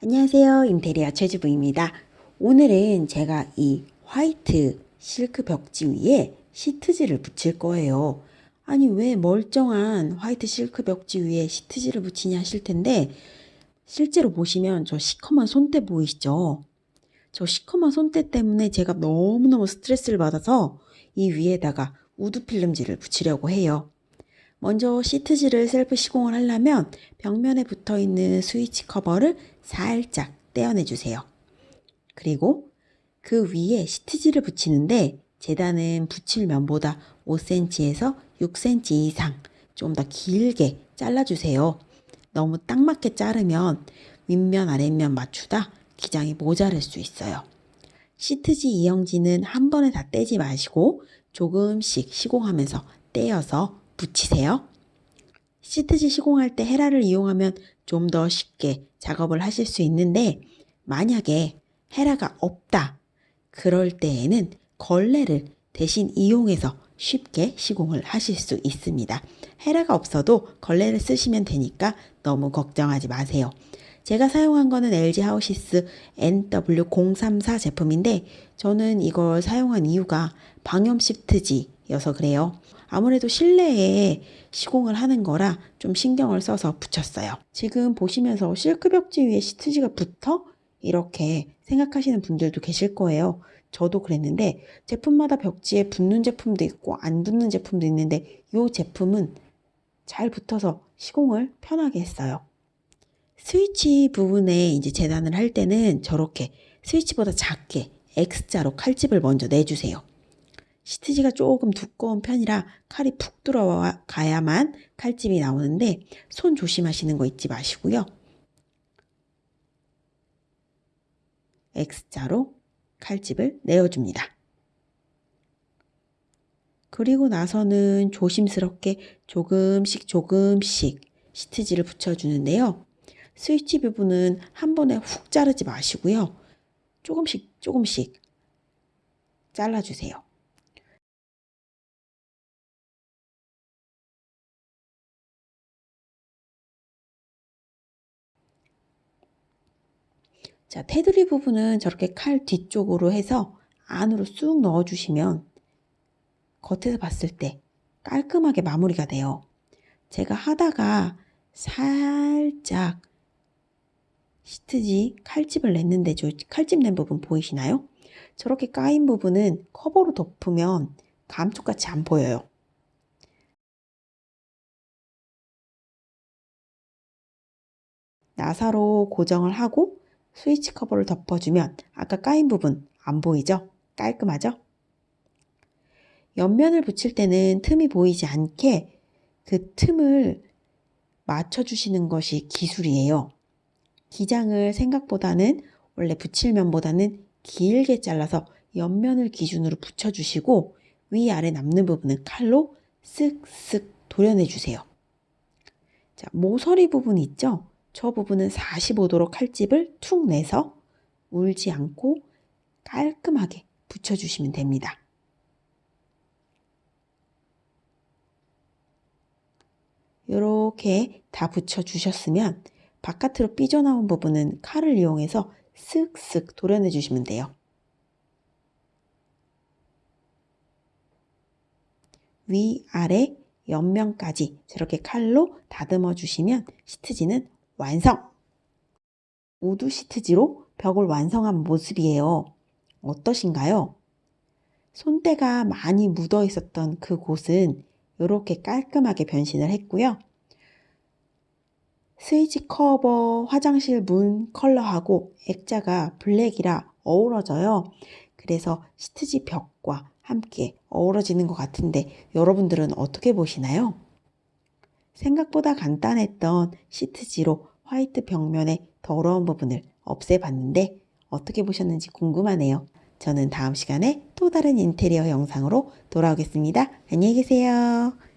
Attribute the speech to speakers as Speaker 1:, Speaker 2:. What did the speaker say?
Speaker 1: 안녕하세요. 인테리어 최주부입니다. 오늘은 제가 이 화이트 실크 벽지 위에 시트지를 붙일 거예요. 아니 왜 멀쩡한 화이트 실크 벽지 위에 시트지를 붙이냐 하실 텐데 실제로 보시면 저 시커먼 손때 보이시죠? 저 시커먼 손때 때문에 제가 너무너무 스트레스를 받아서 이 위에다가 우드 필름지를 붙이려고 해요. 먼저 시트지를 셀프 시공을 하려면 벽면에 붙어 있는 스위치 커버를 살짝 떼어내 주세요. 그리고 그 위에 시트지를 붙이는데 재단은 붙일 면보다 5cm에서 6cm 이상 좀 더 길게 잘라주세요. 너무 딱 맞게 자르면 윗면 아랫면 맞추다 기장이 모자랄 수 있어요. 시트지 이영지는 한 번에 다 떼지 마시고 조금씩 시공하면서 떼어서 붙이세요. 시트지 시공할 때 헤라를 이용하면 좀 더 쉽게 작업을 하실 수 있는데 만약에 헤라가 없다. 그럴 때에는 걸레를 대신 이용해서 쉽게 시공을 하실 수 있습니다. 헤라가 없어도 걸레를 쓰시면 되니까 너무 걱정하지 마세요. 제가 사용한 거는 LG 하우시스 NW034 제품인데 저는 이걸 사용한 이유가 방염 시트지여서 그래요. 아무래도 실내에 시공을 하는 거라 좀 신경을 써서 붙였어요. 지금 보시면서 실크 벽지 위에 시트지가 붙어? 이렇게 생각하시는 분들도 계실 거예요. 저도 그랬는데 제품마다 벽지에 붙는 제품도 있고 안 붙는 제품도 있는데 이 제품은 잘 붙어서 시공을 편하게 했어요. 스위치 부분에 이제 재단을 할 때는 저렇게 스위치보다 작게 X자로 칼집을 먼저 내주세요. 시트지가 조금 두꺼운 편이라 칼이 푹 들어가야만 칼집이 나오는데 손 조심하시는 거 잊지 마시고요. X자로 칼집을 내어줍니다. 그리고 나서는 조심스럽게 조금씩 조금씩 시트지를 붙여주는데요. 스위치 부분은 한 번에 훅 자르지 마시고요. 조금씩 조금씩 잘라주세요. 자, 테두리 부분은 저렇게 칼 뒤쪽으로 해서 안으로 쑥 넣어주시면 겉에서 봤을 때 깔끔하게 마무리가 돼요. 제가 하다가 살짝 시트지 칼집을 냈는데 저 칼집 낸 부분 보이시나요? 저렇게 까인 부분은 커버로 덮으면 감쪽같이 안 보여요. 나사로 고정을 하고 스위치 커버를 덮어주면 아까 까인 부분 안 보이죠? 깔끔하죠? 옆면을 붙일 때는 틈이 보이지 않게 그 틈을 맞춰주시는 것이 기술이에요. 기장을 생각보다는 원래 붙일 면보다는 길게 잘라서 옆면을 기준으로 붙여주시고 위아래 남는 부분은 칼로 쓱쓱 도려내주세요. 자, 모서리 부분 있죠? 저 부분은 45도로 칼집을 툭 내서 울지 않고 깔끔하게 붙여주시면 됩니다. 이렇게 다 붙여주셨으면 바깥으로 삐져나온 부분은 칼을 이용해서 쓱쓱 도려내 주시면 돼요. 위, 아래, 옆면까지 저렇게 칼로 다듬어 주시면 시트지는 완성! 우드 시트지로 벽을 완성한 모습이에요. 어떠신가요? 손때가 많이 묻어 있었던 그 곳은 이렇게 깔끔하게 변신을 했고요. 스위치 커버 화장실 문 컬러하고 액자가 블랙이라 어우러져요. 그래서 시트지 벽과 함께 어우러지는 것 같은데 여러분들은 어떻게 보시나요? 생각보다 간단했던 시트지로 화이트 벽면의 더러운 부분을 없애봤는데 어떻게 보셨는지 궁금하네요. 저는 다음 시간에 또 다른 인테리어 영상으로 돌아오겠습니다. 안녕히 계세요.